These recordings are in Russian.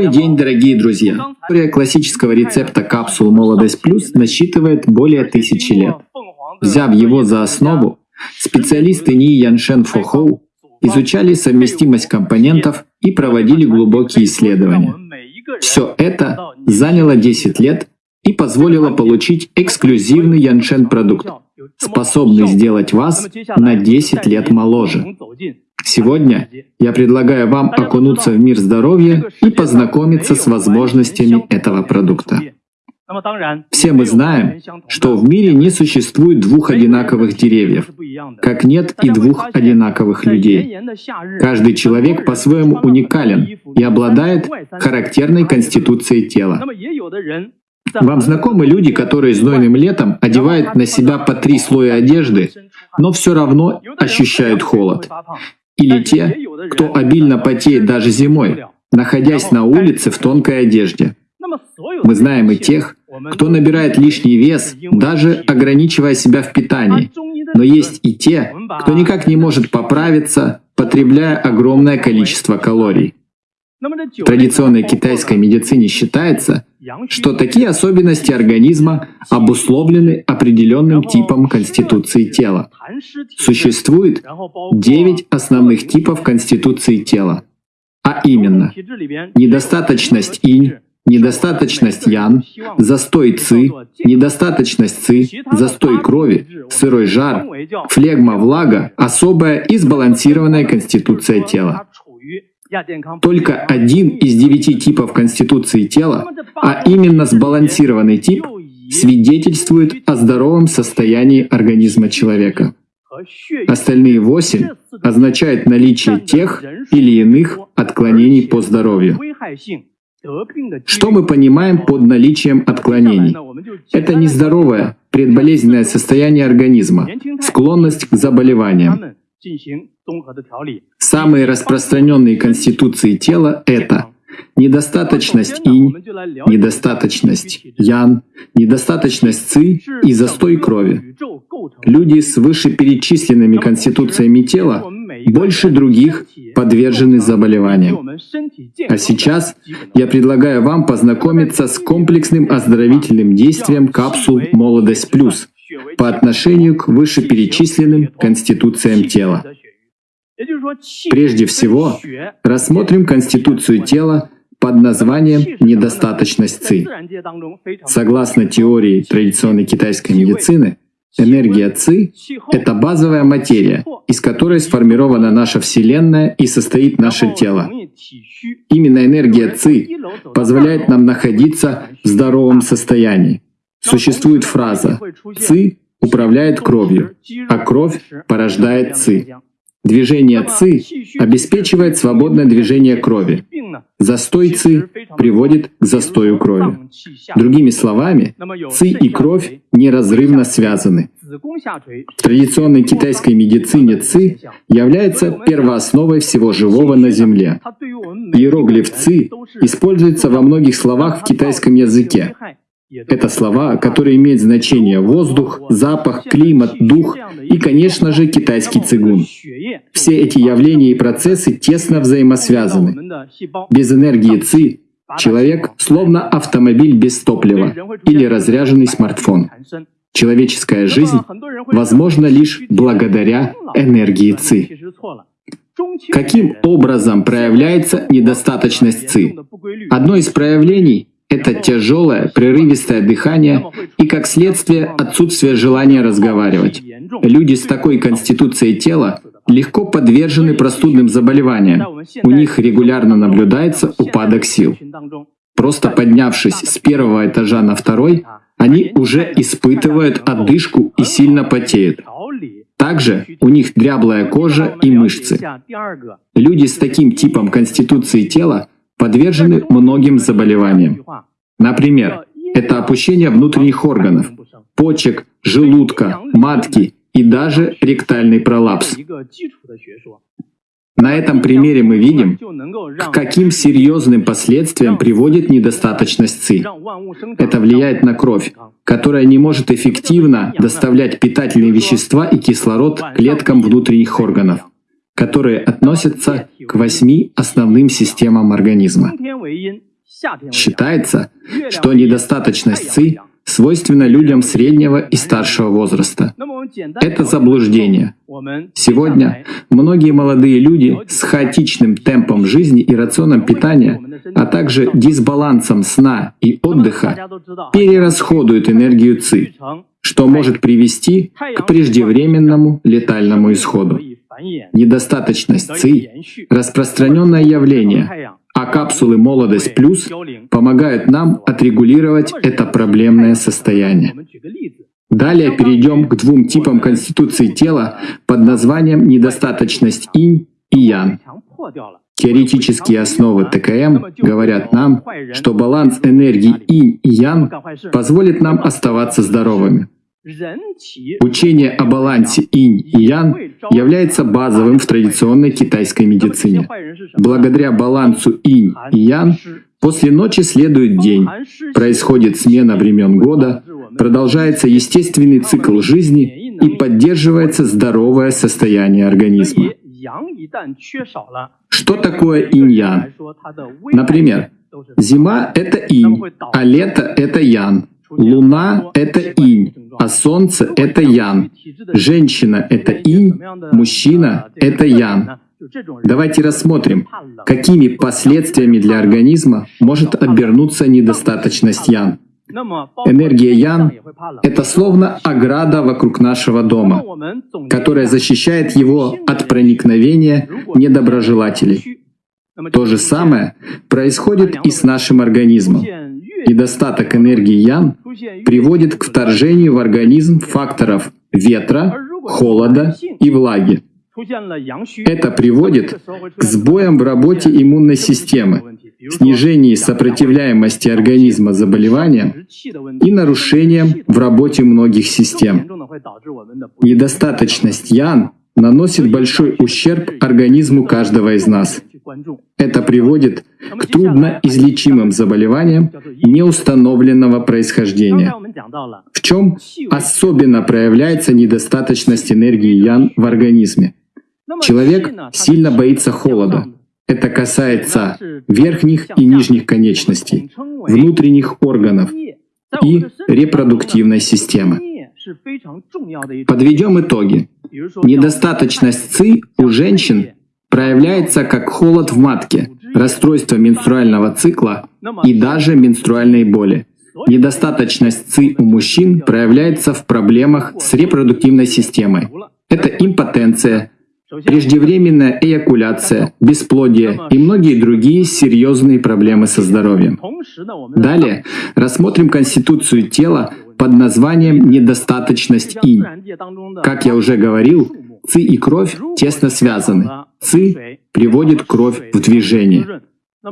Добрый день, дорогие друзья! История классического рецепта капсул «Молодость плюс» насчитывает более тысячи лет. Взяв его за основу, специалисты Ни Яншен Фохоу изучали совместимость компонентов и проводили глубокие исследования. Все это заняло 10 лет и позволило получить эксклюзивный Яншен продукт, способный сделать вас на 10 лет моложе. Сегодня я предлагаю вам окунуться в мир здоровья и познакомиться с возможностями этого продукта. Все мы знаем, что в мире не существует двух одинаковых деревьев, как нет и двух одинаковых людей. Каждый человек по-своему уникален и обладает характерной конституцией тела. Вам знакомы люди, которые знойным летом одевают на себя по три слоя одежды, но все равно ощущают холод? Или те, кто обильно потеет даже зимой, находясь на улице в тонкой одежде? Мы знаем и тех, кто набирает лишний вес, даже ограничивая себя в питании. Но есть и те, кто никак не может поправиться, потребляя огромное количество калорий. В традиционной китайской медицине считается, что такие особенности организма обусловлены определенным типом конституции тела. Существует 9 основных типов конституции тела, а именно недостаточность инь, недостаточность ян, застой ци, недостаточность ци, застой крови, сырой жар, флегма влага, особая и сбалансированная конституция тела. Только один из девяти типов конституции тела, а именно сбалансированный тип, свидетельствует о здоровом состоянии организма человека. Остальные восемь означают наличие тех или иных отклонений по здоровью. Что мы понимаем под наличием отклонений? Это нездоровое, предболезненное состояние организма, склонность к заболеваниям. Самые распространенные конституции тела — это недостаточность инь, недостаточность ян, недостаточность ци и застой крови. Люди с вышеперечисленными конституциями тела больше других подвержены заболеваниям. А сейчас я предлагаю вам познакомиться с комплексным оздоровительным действием капсул «Молодость плюс» по отношению к вышеперечисленным конституциям тела. Прежде всего, рассмотрим конституцию тела под названием «недостаточность ЦИ». Согласно теории традиционной китайской медицины, энергия ЦИ — это базовая материя, из которой сформирована наша Вселенная и состоит наше тело. Именно энергия ЦИ позволяет нам находиться в здоровом состоянии. Существует фраза «ЦИ управляет кровью, а кровь порождает ЦИ». Движение ЦИ обеспечивает свободное движение крови. Застой ЦИ приводит к застою крови. Другими словами, ЦИ и кровь неразрывно связаны. В традиционной китайской медицине ЦИ является первоосновой всего живого на Земле. Иероглиф ЦИ используется во многих словах в китайском языке, это слова, которые имеют значение воздух, запах, климат, дух и, конечно же, китайский цигун. Все эти явления и процессы тесно взаимосвязаны. Без энергии ЦИ человек словно автомобиль без топлива или разряженный смартфон. Человеческая жизнь возможна лишь благодаря энергии ЦИ. Каким образом проявляется недостаточность ЦИ? Одно из проявлений это тяжелое, прерывистое дыхание и, как следствие, отсутствие желания разговаривать. Люди с такой конституцией тела легко подвержены простудным заболеваниям. У них регулярно наблюдается упадок сил. Просто поднявшись с первого этажа на второй, они уже испытывают отдышку и сильно потеют. Также у них дряблая кожа и мышцы. Люди с таким типом конституции тела подвержены многим заболеваниям. Например, это опущение внутренних органов, почек, желудка, матки и даже ректальный пролапс. На этом примере мы видим, к каким серьезным последствиям приводит недостаточность ЦИ. Это влияет на кровь, которая не может эффективно доставлять питательные вещества и кислород клеткам внутренних органов которые относятся к восьми основным системам организма. Считается, что недостаточность ЦИ свойственна людям среднего и старшего возраста. Это заблуждение. Сегодня многие молодые люди с хаотичным темпом жизни и рационом питания, а также дисбалансом сна и отдыха перерасходуют энергию ЦИ, что может привести к преждевременному летальному исходу. Недостаточность ЦИ — распространенное явление, а капсулы «Молодость плюс» помогают нам отрегулировать это проблемное состояние. Далее перейдем к двум типам конституции тела под названием недостаточность инь и ян. Теоретические основы ТКМ говорят нам, что баланс энергии инь и ян позволит нам оставаться здоровыми. Учение о балансе инь и ян является базовым в традиционной китайской медицине. Благодаря балансу инь и ян после ночи следует день, происходит смена времен года, продолжается естественный цикл жизни и поддерживается здоровое состояние организма. Что такое инь-ян? Например, зима — это инь, а лето — это ян. Луна — это инь, а солнце — это ян. Женщина — это инь, мужчина — это ян. Давайте рассмотрим, какими последствиями для организма может обернуться недостаточность ян. Энергия Ян — это словно ограда вокруг нашего дома, которая защищает его от проникновения недоброжелателей. То же самое происходит и с нашим организмом. Недостаток энергии Ян приводит к вторжению в организм факторов ветра, холода и влаги. Это приводит к сбоям в работе иммунной системы, снижении сопротивляемости организма заболеваниям и нарушениям в работе многих систем. Недостаточность ян наносит большой ущерб организму каждого из нас. Это приводит к трудноизлечимым заболеваниям неустановленного происхождения. В чем особенно проявляется недостаточность энергии ян в организме? Человек сильно боится холода. Это касается верхних и нижних конечностей, внутренних органов и репродуктивной системы. Подведем итоги. Недостаточность ЦИ у женщин проявляется как холод в матке, расстройство менструального цикла и даже менструальные боли. Недостаточность ЦИ у мужчин проявляется в проблемах с репродуктивной системой. Это импотенция, преждевременная эякуляция, бесплодие и многие другие серьезные проблемы со здоровьем. Далее рассмотрим конституцию тела под названием «недостаточность инь». Как я уже говорил, ци и кровь тесно связаны. Ци приводит кровь в движение.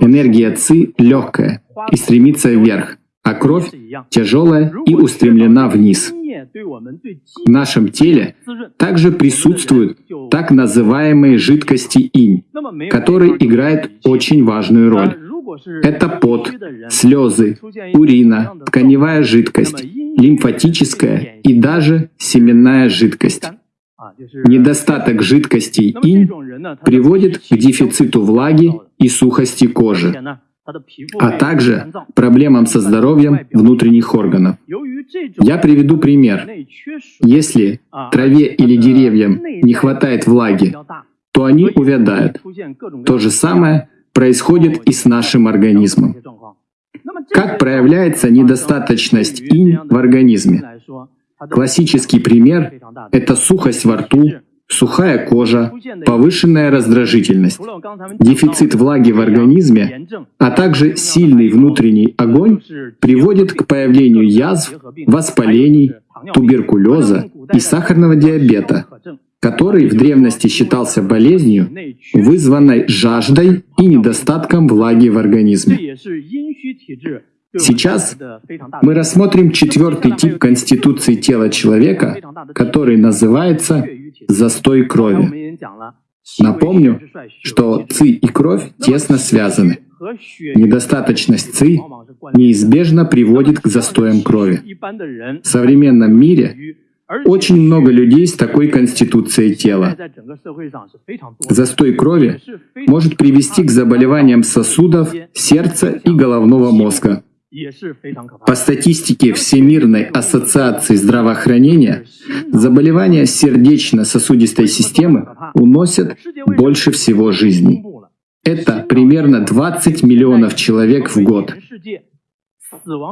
Энергия ци легкая и стремится вверх, а кровь тяжелая и устремлена вниз. В нашем теле также присутствуют так называемые жидкости инь, которые играют очень важную роль. Это пот, слезы, урина, тканевая жидкость, лимфатическая и даже семенная жидкость. Недостаток жидкостей инь приводит к дефициту влаги и сухости кожи, а также проблемам со здоровьем внутренних органов. Я приведу пример. Если траве или деревьям не хватает влаги, то они увядают. То же самое происходит и с нашим организмом. Как проявляется недостаточность инь в организме? Классический пример — это сухость во рту, сухая кожа, повышенная раздражительность, дефицит влаги в организме, а также сильный внутренний огонь приводит к появлению язв, воспалений, туберкулеза и сахарного диабета, который в древности считался болезнью, вызванной жаждой и недостатком влаги в организме. Сейчас мы рассмотрим четвертый тип конституции тела человека, который называется застой крови. Напомню, что ЦИ и кровь тесно связаны. Недостаточность ЦИ неизбежно приводит к застоям крови. В современном мире Очень много людей с такой конституцией тела. Застой крови может привести к заболеваниям сосудов, сердца и головного мозга. По статистике Всемирной ассоциации здравоохранения, заболевания сердечно-сосудистой системы уносят больше всего жизней. Это примерно 20 миллионов человек в год.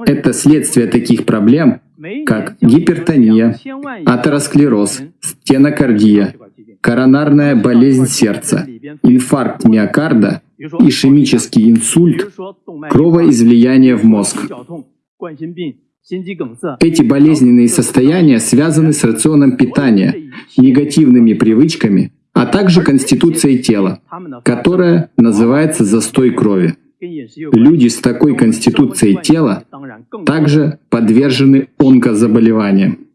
Это следствие таких проблем, как гипертония, атеросклероз, стенокардия, коронарная болезнь сердца, инфаркт миокарда, ишемический инсульт, кровоизлияние в мозг. Эти болезненные состояния связаны с рационом питания, негативными привычками, а также конституцией тела, которая называется застой крови. Люди с такой конституцией тела также подвержены онкозаболеваниям.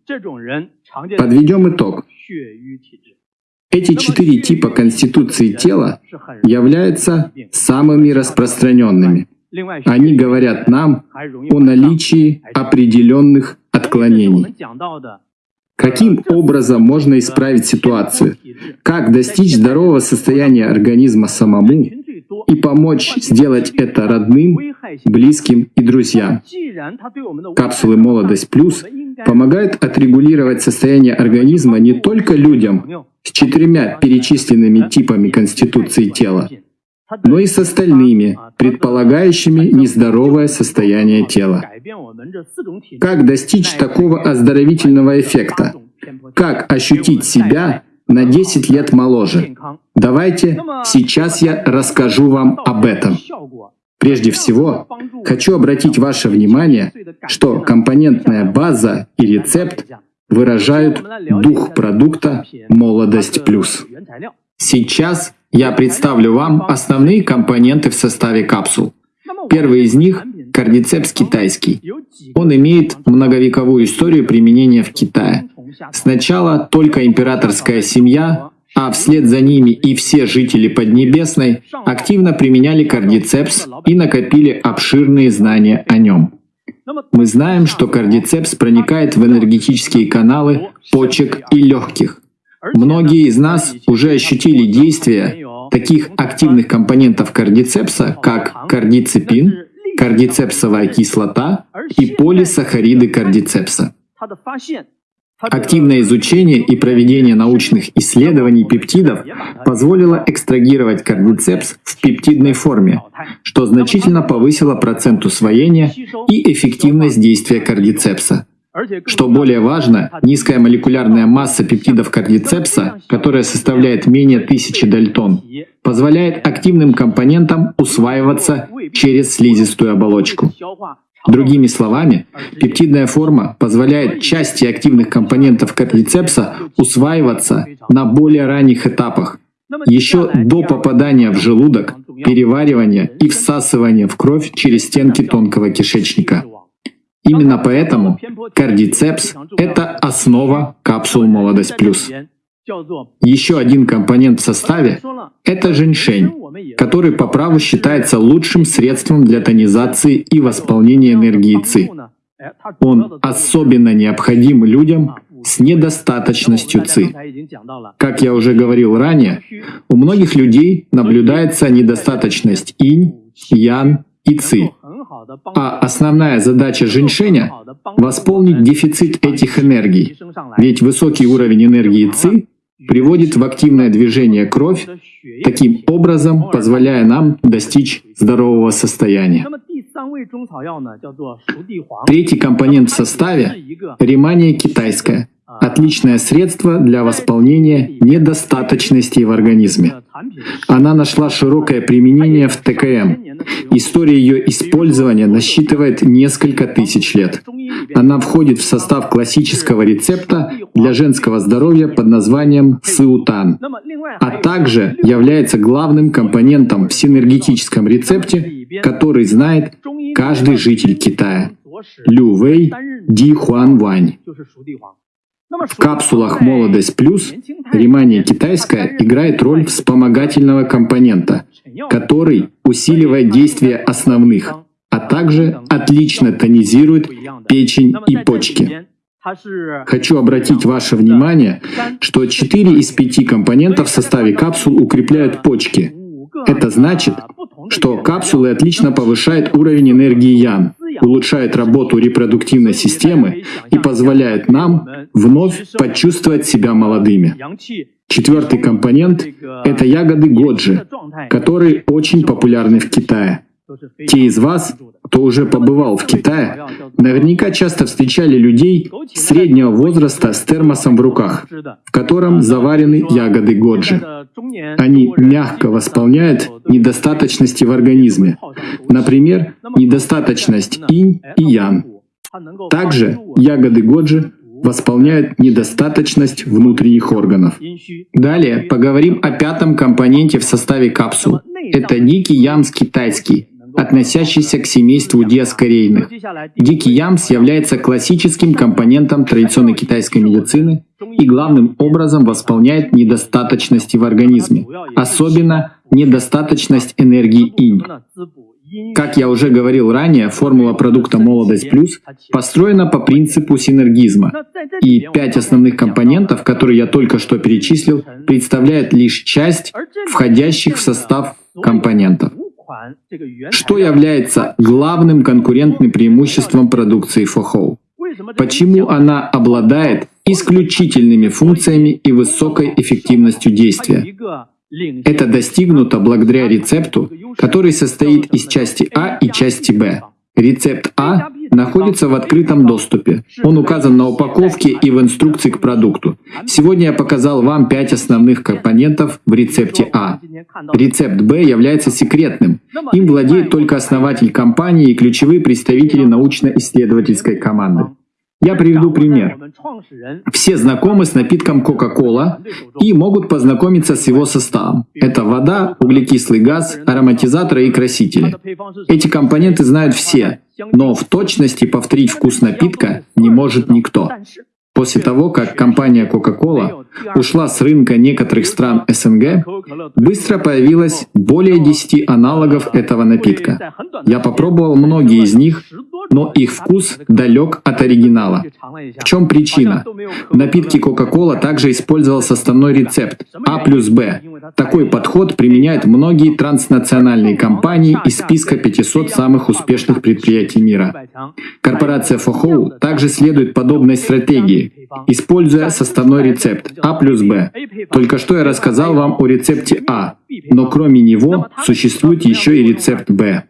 Подведем итог. Эти четыре типа конституции тела являются самыми распространенными. Они говорят нам о наличии определенных отклонений. Каким образом можно исправить ситуацию? Как достичь здорового состояния организма самому и помочь сделать это родным, близким и друзьям? Капсулы «Молодость плюс» помогают отрегулировать состояние организма не только людям с четырьмя перечисленными типами конституции тела, но и с остальными, предполагающими нездоровое состояние тела. Как достичь такого оздоровительного эффекта? Как ощутить себя на 10 лет моложе? Давайте сейчас я расскажу вам об этом. Прежде всего, хочу обратить ваше внимание, что компонентная база и рецепт выражают дух продукта «Молодость плюс». Сейчас я представлю вам основные компоненты в составе капсул. Первый из них — кардицепс китайский. Он имеет многовековую историю применения в Китае. Сначала только императорская семья, а вслед за ними и все жители Поднебесной активно применяли кардицепс и накопили обширные знания о нем. Мы знаем, что кардицепс проникает в энергетические каналы почек и легких. Многие из нас уже ощутили действие таких активных компонентов кардицепса, как кардицепин, кардицепсовая кислота и полисахариды кардицепса. Активное изучение и проведение научных исследований пептидов позволило экстрагировать кардицепс в пептидной форме, что значительно повысило процент усвоения и эффективность действия кардицепса. Что более важно, низкая молекулярная масса пептидов кардицепса, которая составляет менее тысячи дальтон, позволяет активным компонентам усваиваться через слизистую оболочку. Другими словами, пептидная форма позволяет части активных компонентов кардицепса усваиваться на более ранних этапах, еще до попадания в желудок, переваривания и всасывания в кровь через стенки тонкого кишечника. Именно поэтому кардицепс — это основа капсул «Молодость плюс». Еще один компонент в составе — это женьшень, который по праву считается лучшим средством для тонизации и восполнения энергии ЦИ. Он особенно необходим людям с недостаточностью ЦИ. Как я уже говорил ранее, у многих людей наблюдается недостаточность инь, ян и ци. А основная задача женьшеня — восполнить дефицит этих энергий, ведь высокий уровень энергии ЦИ приводит в активное движение кровь, таким образом позволяя нам достичь здорового состояния. Третий компонент в составе — ремания китайская — отличное средство для восполнения недостаточностей в организме. Она нашла широкое применение в ТКМ. История ее использования насчитывает несколько тысяч лет. Она входит в состав классического рецепта для женского здоровья под названием сыутан, а также является главным компонентом в синергетическом рецепте, который знает каждый житель Китая. Лю Вэй Ди Хуан Вань. В капсулах «Молодость плюс» ремания китайская играет роль вспомогательного компонента, который усиливает действие основных, а также отлично тонизирует печень и почки. Хочу обратить ваше внимание, что 4 из 5 компонентов в составе капсул укрепляют почки. Это значит, что капсулы отлично повышают уровень энергии Ян, улучшают работу репродуктивной системы и позволяют нам вновь почувствовать себя молодыми. Четвертый компонент — это ягоды годжи, которые очень популярны в Китае. Те из вас, кто уже побывал в Китае, наверняка часто встречали людей среднего возраста с термосом в руках, в котором заварены ягоды годжи. Они мягко восполняют недостаточности в организме, например, недостаточность инь и ян. Также ягоды годжи восполняют недостаточность внутренних органов. Далее поговорим о пятом компоненте в составе капсул. Это дикий ямс китайский, относящийся к семейству диаскорейных. Дикий ямс является классическим компонентом традиционной китайской медицины и главным образом восполняет недостаточности в организме, особенно недостаточность энергии инь. Как я уже говорил ранее, формула продукта «Молодость плюс» построена по принципу синергизма, и пять основных компонентов, которые я только что перечислил, представляют лишь часть входящих в состав компонентов. Что является главным конкурентным преимуществом продукции Фохоу? Почему она обладает исключительными функциями и высокой эффективностью действия? Это достигнуто благодаря рецепту, который состоит из части А и части Б. Рецепт А находится в открытом доступе. Он указан на упаковке и в инструкции к продукту. Сегодня я показал вам пять основных компонентов в рецепте А. Рецепт Б является секретным. Им владеет только основатель компании и ключевые представители научно-исследовательской команды. Я приведу пример. Все знакомы с напитком Coca-Cola и могут познакомиться с его составом. Это вода, углекислый газ, ароматизаторы и красители. Эти компоненты знают все, но в точности повторить вкус напитка не может никто. После того, как компания Coca-Cola ушла с рынка некоторых стран СНГ, быстро появилось более 10 аналогов этого напитка. Я попробовал многие из них, но их вкус далек от оригинала. В чем причина? В напитке Coca-Cola также использовался основной рецепт А плюс Б. Такой подход применяют многие транснациональные компании из списка 500 самых успешных предприятий мира. Корпорация Фохоу также следует подобной стратегии, используя составной рецепт А плюс Б. Только что я рассказал вам о рецепте А, но кроме него существует еще и рецепт Б.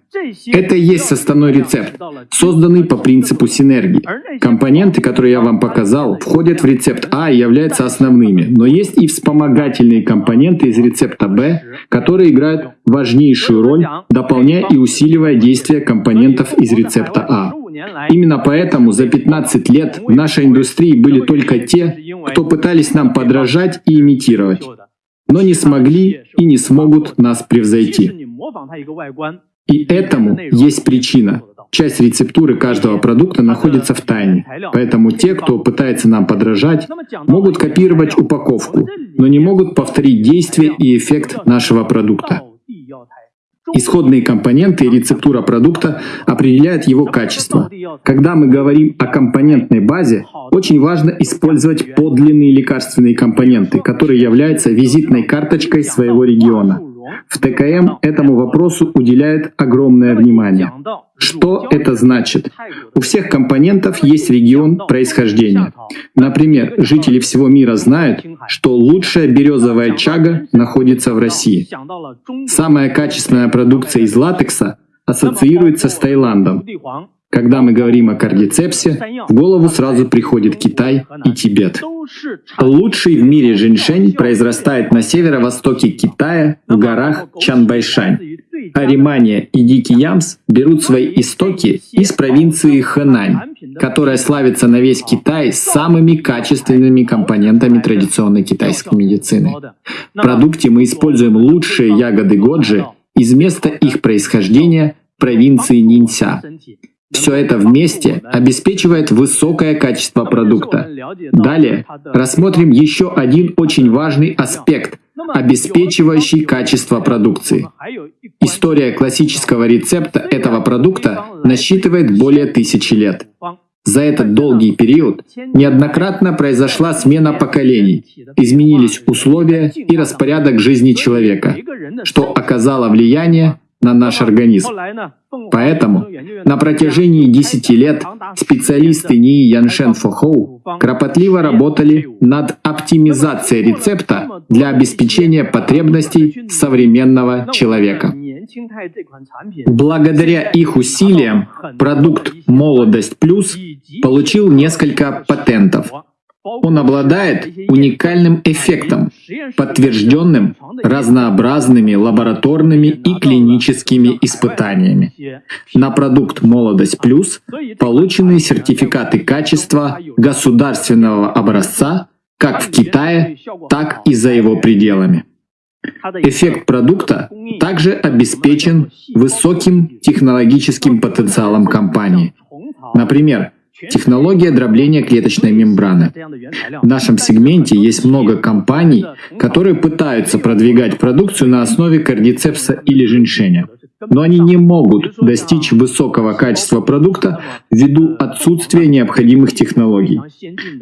Это и есть составной рецепт, созданный по принципу синергии. Компоненты, которые я вам показал, входят в рецепт А и являются основными, но есть и вспомогательные компоненты из рецепта Б, которые играют важнейшую роль, дополняя и усиливая действие компонентов из рецепта А. Именно поэтому за 15 лет в нашей индустрии были только те, кто пытались нам подражать и имитировать, но не смогли и не смогут нас превзойти. И этому есть причина. Часть рецептуры каждого продукта находится в тайне. Поэтому те, кто пытается нам подражать, могут копировать упаковку, но не могут повторить действие и эффект нашего продукта. Исходные компоненты и рецептура продукта определяют его качество. Когда мы говорим о компонентной базе, очень важно использовать подлинные лекарственные компоненты, которые являются визитной карточкой своего региона. В ТКМ этому вопросу уделяют огромное внимание. Что это значит? У всех компонентов есть регион происхождения. Например, жители всего мира знают, что лучшая березовая чага находится в России. Самая качественная продукция из латекса ассоциируется с Таиландом. Когда мы говорим о кардицепсе, в голову сразу приходит Китай и Тибет. Лучший в мире женьшень произрастает на северо-востоке Китая, в горах Чанбайшань. А римания и дикий ямс берут свои истоки из провинции Хэнань, которая славится на весь Китай самыми качественными компонентами традиционной китайской медицины. В продукте мы используем лучшие ягоды годжи из места их происхождения провинции Нинься. Все это вместе обеспечивает высокое качество продукта. Далее рассмотрим еще один очень важный аспект, обеспечивающий качество продукции. История классического рецепта этого продукта насчитывает более тысячи лет. За этот долгий период неоднократно произошла смена поколений, изменились условия и распорядок жизни человека, что оказало влияние на наш организм. Поэтому на протяжении 10 лет специалисты НИИ Яншен Фохоу кропотливо работали над оптимизацией рецепта для обеспечения потребностей современного человека. Благодаря их усилиям продукт «Молодость плюс» получил несколько патентов. Он обладает уникальным эффектом, подтвержденным разнообразными лабораторными и клиническими испытаниями. На продукт «Молодость плюс» получены сертификаты качества государственного образца как в Китае, так и за его пределами. Эффект продукта также обеспечен высоким технологическим потенциалом компании. Например, Технология дробления клеточной мембраны. В нашем сегменте есть много компаний, которые пытаются продвигать продукцию на основе кардицепса или женьшеня но они не могут достичь высокого качества продукта ввиду отсутствия необходимых технологий.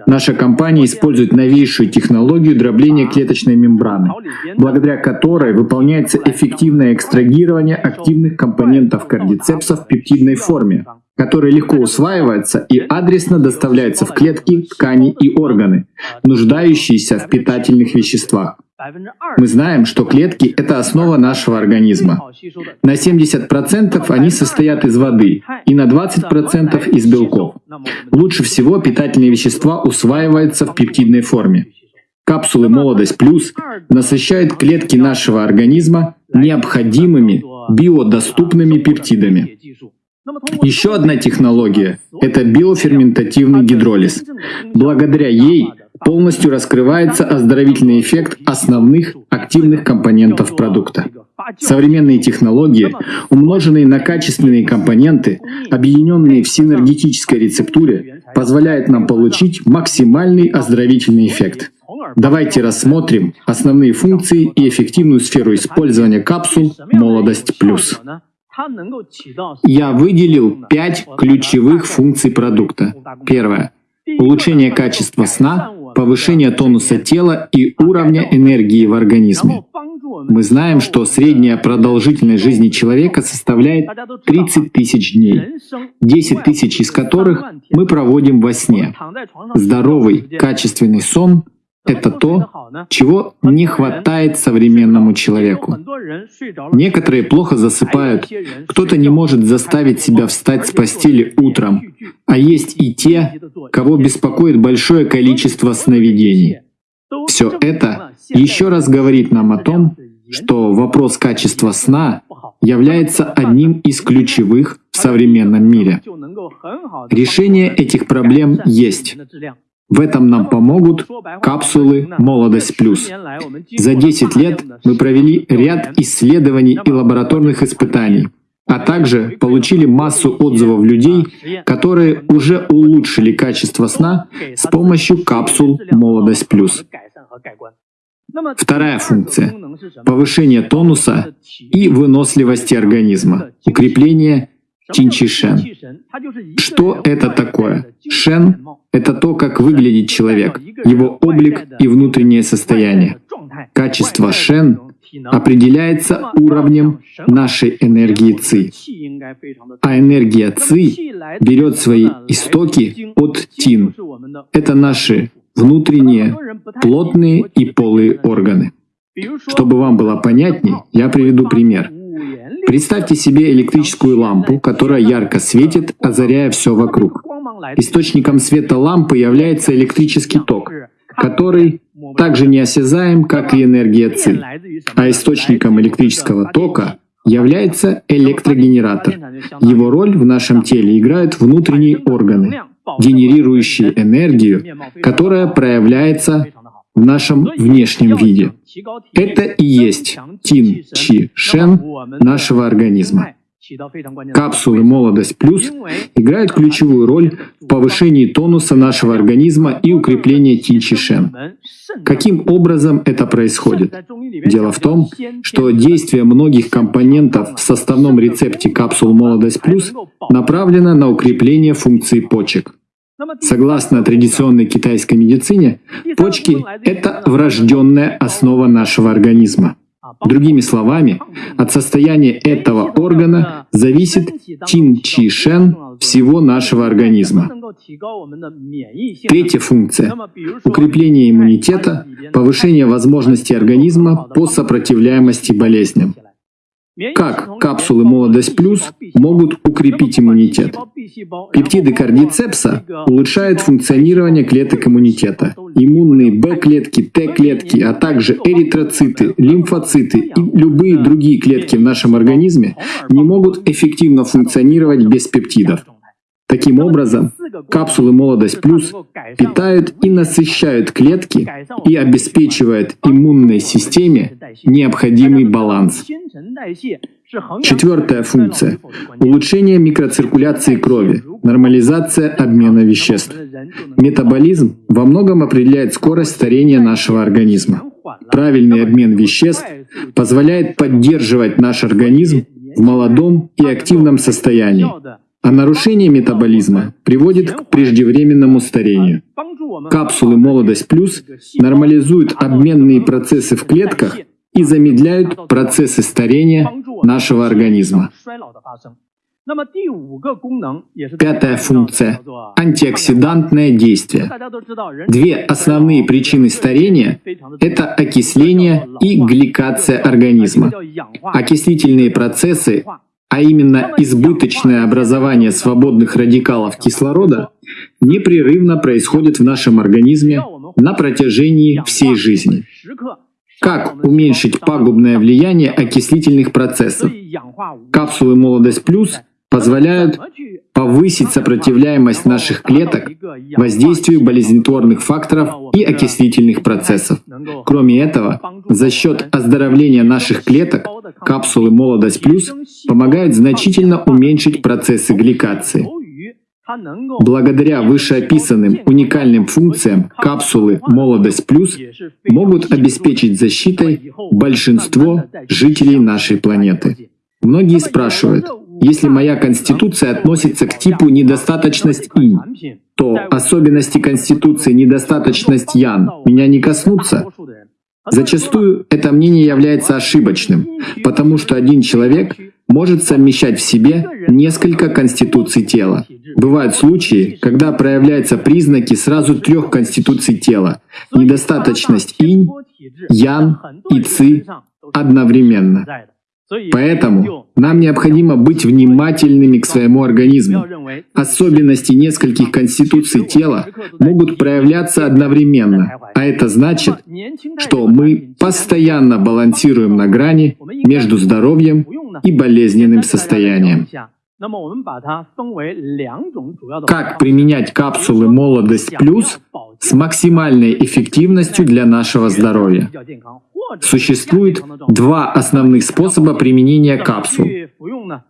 Наша компания использует новейшую технологию дробления клеточной мембраны, благодаря которой выполняется эффективное экстрагирование активных компонентов кардицепса в пептидной форме, которые легко усваиваются и адресно доставляются в клетки, ткани и органы, нуждающиеся в питательных веществах. Мы знаем, что клетки — это основа нашего организма. На 70% они состоят из воды и на 20% из белков. Лучше всего питательные вещества усваиваются в пептидной форме. Капсулы «Молодость плюс» насыщают клетки нашего организма необходимыми биодоступными пептидами. Еще одна технология — это биоферментативный гидролиз. Благодаря ей полностью раскрывается оздоровительный эффект основных активных компонентов продукта. Современные технологии, умноженные на качественные компоненты, объединенные в синергетической рецептуре, позволяют нам получить максимальный оздоровительный эффект. Давайте рассмотрим основные функции и эффективную сферу использования капсул «Молодость плюс». Я выделил пять ключевых функций продукта. Первое — улучшение качества сна, повышение тонуса тела и уровня энергии в организме. Мы знаем, что средняя продолжительность жизни человека составляет 30 тысяч дней, 10 тысяч из которых мы проводим во сне. Здоровый, качественный сон это то, чего не хватает современному человеку. Некоторые плохо засыпают, кто-то не может заставить себя встать с постели утром, а есть и те, кого беспокоит большое количество сновидений. Все это еще раз говорит нам о том, что вопрос качества сна является одним из ключевых в современном мире. Решение этих проблем есть. В этом нам помогут капсулы «Молодость плюс». За 10 лет мы провели ряд исследований и лабораторных испытаний, а также получили массу отзывов людей, которые уже улучшили качество сна с помощью капсул «Молодость плюс». Вторая функция — повышение тонуса и выносливости организма, укрепление Чинчишен. Что это такое? Шен — это то, как выглядит человек, его облик и внутреннее состояние. Качество Шен определяется уровнем нашей энергии ЦИ. А энергия ЦИ берет свои истоки от ТИН. Это наши внутренние, плотные и полые органы. Чтобы вам было понятней, я приведу пример. Представьте себе электрическую лампу, которая ярко светит, озаряя все вокруг. Источником света лампы является электрический ток, который также неосязаем, как и энергия ЦИ. А источником электрического тока является электрогенератор. Его роль в нашем теле играют внутренние органы, генерирующие энергию, которая проявляется в нашем внешнем виде. Это и есть Тин Чи Шен нашего организма. Капсулы «Молодость плюс» играют ключевую роль в повышении тонуса нашего организма и укреплении Тинчишен. Каким образом это происходит? Дело в том, что действие многих компонентов в составном рецепте капсул «Молодость плюс» направлено на укрепление функций почек. Согласно традиционной китайской медицине, почки — это врожденная основа нашего организма. Другими словами, от состояния этого органа зависит чин-чи-шен всего нашего организма. Третья функция — укрепление иммунитета, повышение возможностей организма по сопротивляемости болезням. Как капсулы «Молодость плюс» могут укрепить иммунитет? Пептиды кардицепса улучшают функционирование клеток иммунитета. Иммунные Б-клетки, Т-клетки, а также эритроциты, лимфоциты и любые другие клетки в нашем организме не могут эффективно функционировать без пептидов. Таким образом, капсулы «Молодость плюс» питают и насыщают клетки и обеспечивают иммунной системе необходимый баланс. Четвертая функция — улучшение микроциркуляции крови, нормализация обмена веществ. Метаболизм во многом определяет скорость старения нашего организма. Правильный обмен веществ позволяет поддерживать наш организм в молодом и активном состоянии, а нарушение метаболизма приводит к преждевременному старению. Капсулы «Молодость плюс» нормализуют обменные процессы в клетках и замедляют процессы старения нашего организма. Пятая функция — антиоксидантное действие. Две основные причины старения — это окисление и гликация организма. Окислительные процессы а именно избыточное образование свободных радикалов кислорода, непрерывно происходит в нашем организме на протяжении всей жизни. Как уменьшить пагубное влияние окислительных процессов? Капсулы «Молодость плюс» позволяют повысить сопротивляемость наших клеток воздействию болезнетворных факторов и окислительных процессов. Кроме этого, за счет оздоровления наших клеток капсулы «Молодость плюс» помогают значительно уменьшить процессы гликации. Благодаря вышеописанным уникальным функциям капсулы «Молодость плюс» могут обеспечить защитой большинство жителей нашей планеты. Многие спрашивают, если моя конституция относится к типу недостаточность инь, то особенности конституции недостаточность ян меня не коснутся. Зачастую это мнение является ошибочным, потому что один человек может совмещать в себе несколько конституций тела. Бывают случаи, когда проявляются признаки сразу трех конституций тела — недостаточность инь, ян и ци одновременно. Поэтому нам необходимо быть внимательными к своему организму. Особенности нескольких конституций тела могут проявляться одновременно, а это значит, что мы постоянно балансируем на грани между здоровьем и болезненным состоянием. Как применять капсулы «Молодость плюс» с максимальной эффективностью для нашего здоровья? Существует два основных способа применения капсул.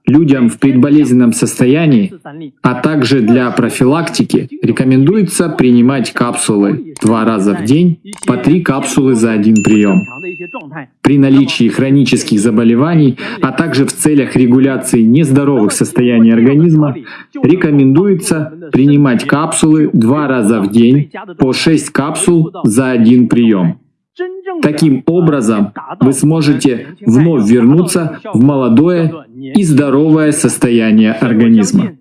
Людям в предболезненном состоянии, а также для профилактики рекомендуется принимать капсулы два раза в день, по три капсулы за один прием. При наличии хронических заболеваний, а также в целях регуляции нездоровых состояний организма, рекомендуется принимать капсулы два раза в день по 6 капсул за один прием. Таким образом, вы сможете вновь вернуться в молодое и здоровое состояние организма.